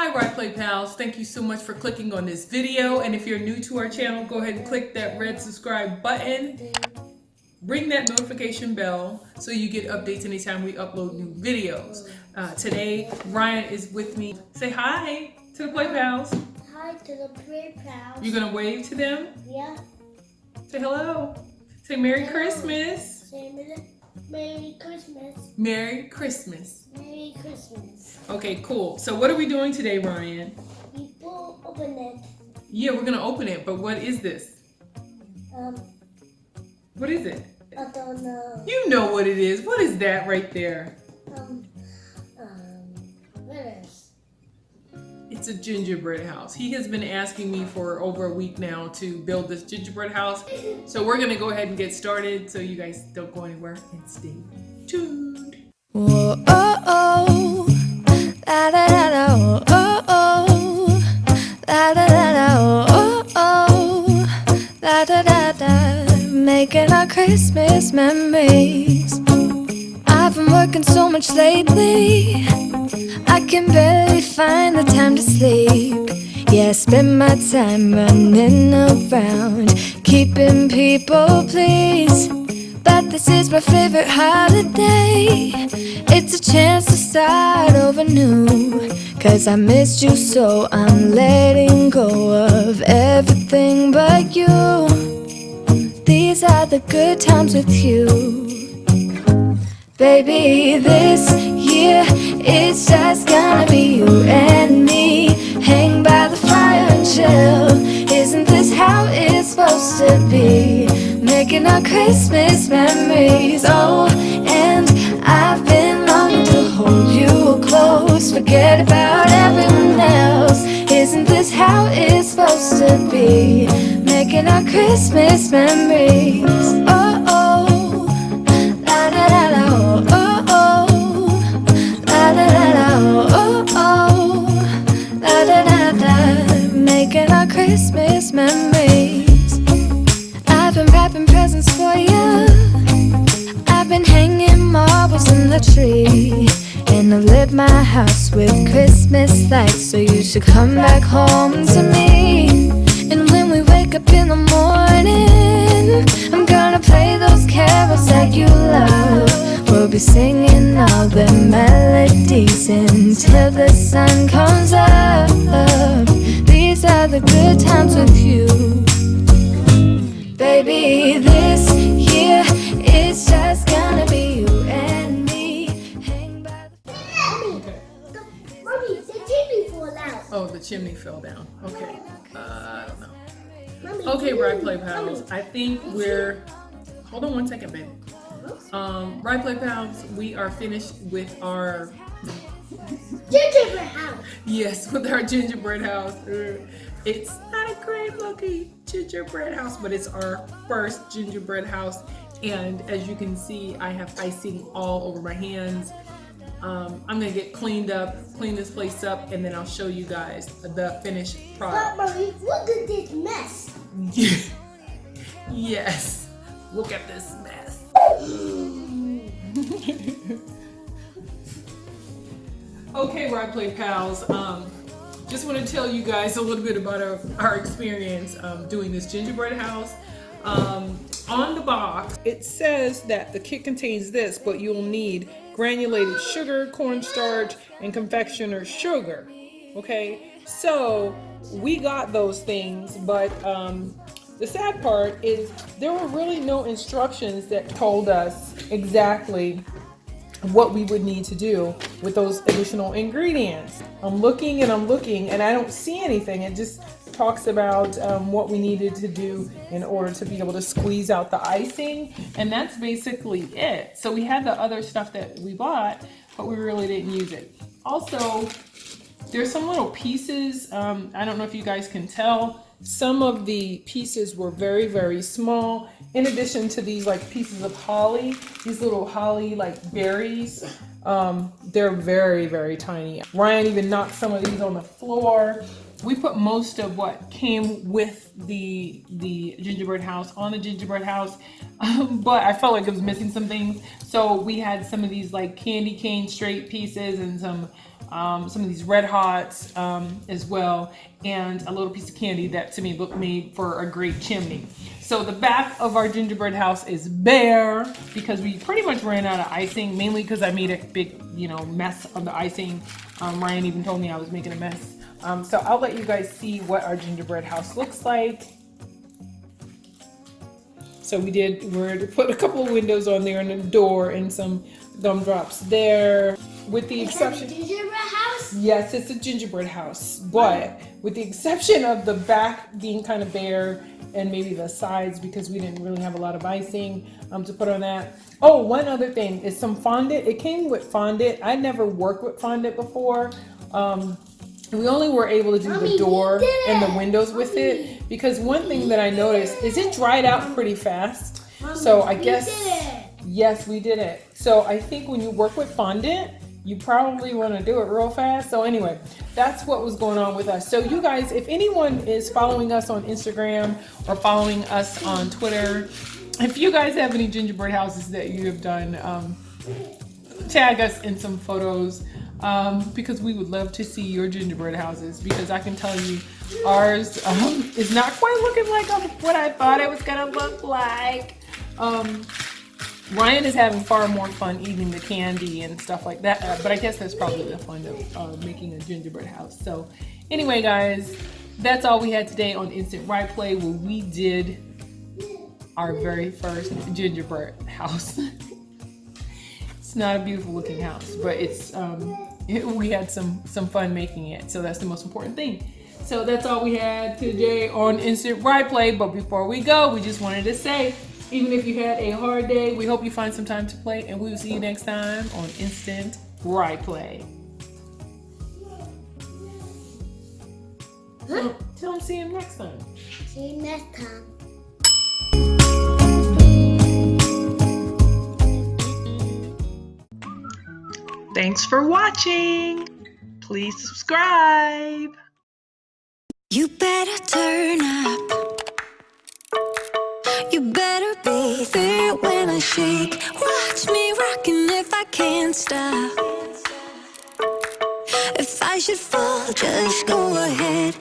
Hi Rye Play Pals, thank you so much for clicking on this video and if you're new to our channel go ahead and click that red subscribe button. Ring that notification bell so you get updates anytime we upload new videos. Uh, today Ryan is with me. Say hi to the Play Pals. Hi to the Play Pals. You're gonna wave to them? Yeah. Say hello. Say Merry Christmas. Say Merry Christmas. Merry Christmas. Merry Christmas. Okay, cool. So what are we doing today, Ryan? People open it. Yeah, we're gonna open it, but what is this? Um. What is it? I don't know. You know what it is. What is that right there? It's a gingerbread house. He has been asking me for over a week now to build this gingerbread house. So we're gonna go ahead and get started so you guys don't go anywhere and stay tuned. Whoa, oh, oh, la da da da, oh, oh, oh, la da, oh, oh, la making our Christmas memories. I've been working so much lately, I can barely find the time to sleep. Yeah, I spend my time running around, keeping people pleased. But this is my favorite holiday It's a chance to start over new Cause I missed you so I'm letting go of everything but you These are the good times with you Baby, this year it's just gonna be you and me. Hang by the fire and chill. Isn't this how it's supposed to be? Making our Christmas memories. Oh, and I've been longing to hold you close. Forget about everyone else. Isn't this how it's supposed to be? Making our Christmas memories Christmas memories I've been wrapping presents for you. I've been hanging marbles in the tree. And I've lit my house with Christmas lights. So you should come back home to me. And when we wake up in the morning, I'm gonna play those carols that you love. We'll be singing all the melodies until the sun comes up. These are the good times with you. Baby, this year it's just gonna be you and me. Hang by the Mommy, the, mommy, the TV fall out. Oh, the chimney fell down. Okay. Uh, I don't know. Mommy, Okay, TV Rye Play Pals. Mommy, I think we're. Hold on one second, baby. Um, Rye Play Pals, we are finished with our. Gingerbread house. Yes, with our gingerbread house. Uh, It's not a great looking gingerbread house, but it's our first gingerbread house. And as you can see, I have icing all over my hands. Um, I'm gonna get cleaned up, clean this place up, and then I'll show you guys the finished product. But mommy, look at this mess. yes, look at this mess. okay, Rye Play Pals. Um, just want to tell you guys a little bit about our, our experience um, doing this gingerbread house. Um, on the box, it says that the kit contains this, but you'll need granulated sugar, cornstarch, and confectioner sugar. Okay, so we got those things, but um, the sad part is there were really no instructions that told us exactly what we would need to do with those additional ingredients. I'm looking and I'm looking and I don't see anything. It just talks about um, what we needed to do in order to be able to squeeze out the icing and that's basically it. So we had the other stuff that we bought, but we really didn't use it. Also, there's some little pieces, um, I don't know if you guys can tell, some of the pieces were very, very small. In addition to these like pieces of holly, these little holly like berries, um, they're very, very tiny. Ryan even knocked some of these on the floor. We put most of what came with the the gingerbread house on the gingerbread house, um, but I felt like it was missing some things. So we had some of these like candy cane straight pieces and some um, some of these red hots um, as well, and a little piece of candy that to me looked made for a great chimney. So the back of our gingerbread house is bare because we pretty much ran out of icing, mainly because I made a big, you know, mess of the icing. Um, Ryan even told me I was making a mess. Um, so I'll let you guys see what our gingerbread house looks like. So we did, we're to put a couple of windows on there and a door and some gumdrops there. With the exception, gingerbread house? yes, it's a gingerbread house, but with the exception of the back being kind of bare and maybe the sides because we didn't really have a lot of icing um, to put on that. Oh, one other thing is some fondant. It came with fondant. I never worked with fondant before. Um, we only were able to do Mommy, the door and the windows with it because one thing that I noticed is it dried out pretty fast. So I we guess did it. yes, we did it. So I think when you work with fondant, you probably want to do it real fast. So anyway, that's what was going on with us. So you guys, if anyone is following us on Instagram or following us on Twitter, if you guys have any gingerbread houses that you have done, um, tag us in some photos um, because we would love to see your gingerbread houses because I can tell you ours um, is not quite looking like um, what I thought it was gonna look like. Um, Ryan is having far more fun eating the candy and stuff like that, uh, but I guess that's probably the fun of uh, making a gingerbread house. So anyway, guys, that's all we had today on Instant Right Play where we did our very first gingerbread house. it's not a beautiful looking house, but it's um, it, we had some some fun making it. So that's the most important thing. So that's all we had today on Instant Right Play. But before we go, we just wanted to say, even if you had a hard day, we hope you find some time to play, and we will see you next time on Instant Right Play. Tell, tell see you next time. See you next time. Thanks for watching. Please subscribe. You better turn up. You better be there when I shake. Watch me rocking if I can't stop. If I should fall, just go ahead.